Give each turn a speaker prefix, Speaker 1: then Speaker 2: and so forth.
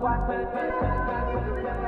Speaker 1: what, what, what, what,